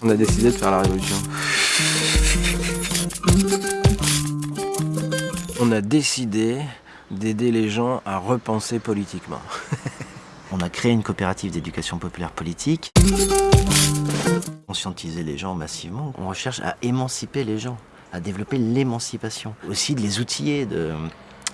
On a décidé de faire la révolution. On a décidé d'aider les gens à repenser politiquement. On a créé une coopérative d'éducation populaire politique. Conscientiser les gens massivement. On recherche à émanciper les gens, à développer l'émancipation. Aussi de les outiller, de,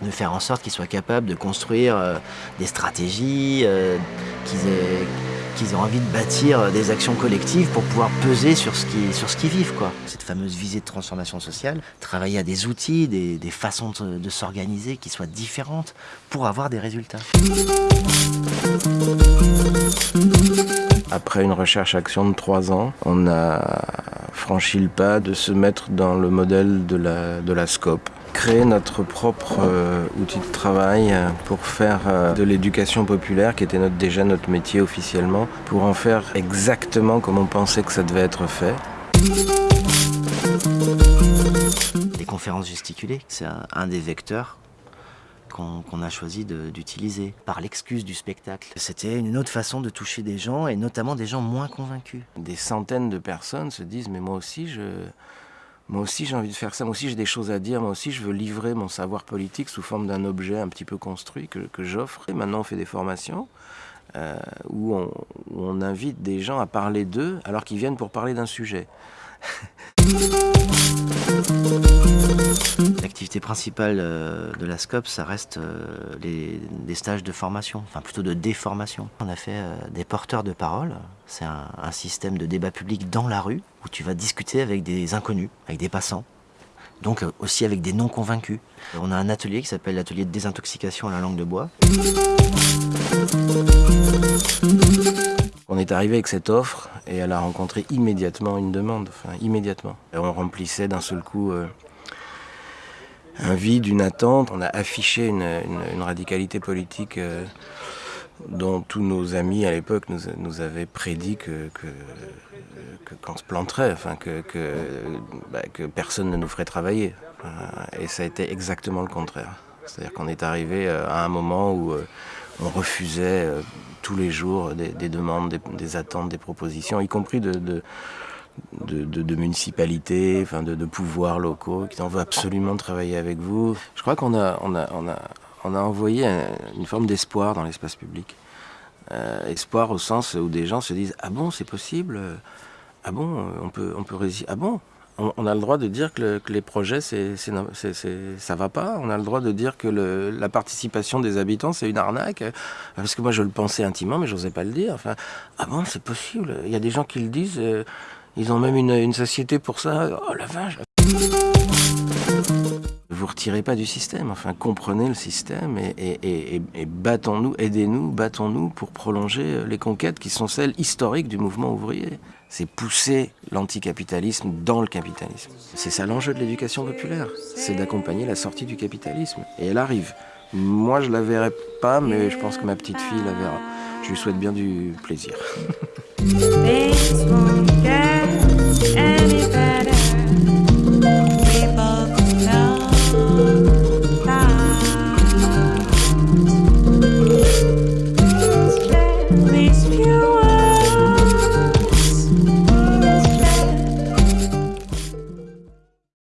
de faire en sorte qu'ils soient capables de construire euh, des stratégies, euh, qu'ils aient envie de bâtir des actions collectives pour pouvoir peser sur ce sur ce qu'ils vivent. Quoi. Cette fameuse visée de transformation sociale, travailler à des outils, des, des façons de, de s'organiser qui soient différentes pour avoir des résultats. Après une recherche-action de trois ans, on a franchi le pas de se mettre dans le modèle de la, de la SCOP créer notre propre euh, outil de travail euh, pour faire euh, de l'éducation populaire, qui était notre, déjà notre métier officiellement, pour en faire exactement comme on pensait que ça devait être fait. Les conférences gesticulées, c'est un, un des vecteurs qu'on a choisi d'utiliser par l'excuse du spectacle. C'était une autre façon de toucher des gens et notamment des gens moins convaincus. Des centaines de personnes se disent mais moi aussi je moi aussi j'ai envie de faire ça, moi aussi j'ai des choses à dire, moi aussi je veux livrer mon savoir politique sous forme d'un objet un petit peu construit que, que j'offre. Et maintenant on fait des formations euh, où, on, où on invite des gens à parler d'eux alors qu'ils viennent pour parler d'un sujet. L'activité principale euh, de la SCOP, ça reste euh, les, stages de formation, enfin plutôt de déformation. On a fait euh, des porteurs de parole, c'est un, système de débat public dans la rue où tu vas discuter avec des inconnus, avec des passants, donc aussi avec des non convaincus. On a un atelier qui s'appelle l'atelier de désintoxication à la langue de bois. On est arrivé avec cette offre et elle a rencontré immédiatement une demande, enfin immédiatement. Et on remplissait d'un seul coup un vide, une attente. On a affiché une, radicalité politique euh, dont tous nos amis à l'époque nous, avaient prédit que, qu'on se planterait, enfin que, que, bah, personne ne nous ferait travailler. Et ça a été exactement le contraire. C'est-à-dire qu'on est arrivé euh, à un moment où on refusait tous les jours des, des demandes, des, attentes, des propositions, y compris de, de, municipalités, enfin de, pouvoirs locaux qui en veut absolument travailler avec vous. Je crois qu'on a, on a, on a, on a envoyé une forme d'espoir dans l'espace public. Euh, espoir au sens où des gens se disent Ah bon, c'est possible? Ah bon, on peut, on peut résister Ah bon? On, a le droit de dire que, le, que les projets, c'est, c'est, ça va pas. On a le droit de dire que la participation des habitants, c'est une arnaque. Parce que moi, je le pensais intimement, mais j'osais pas le dire. Enfin, ah bon, c'est possible? Il y a des gens qui le disent. Euh, ils ont même une, une société pour ça. Oh la vache vous retirez pas du système, enfin comprenez le système et, battons-nous, aidez-nous, battons-nous pour prolonger les conquêtes qui sont celles historiques du mouvement ouvrier. C'est pousser l'anticapitalisme dans le capitalisme. C'est ça l'enjeu de l'éducation populaire, c'est d'accompagner la sortie du capitalisme. Et elle arrive. Moi je la verrai pas, mais je pense que ma petite fille la verra. Je lui souhaite bien du plaisir.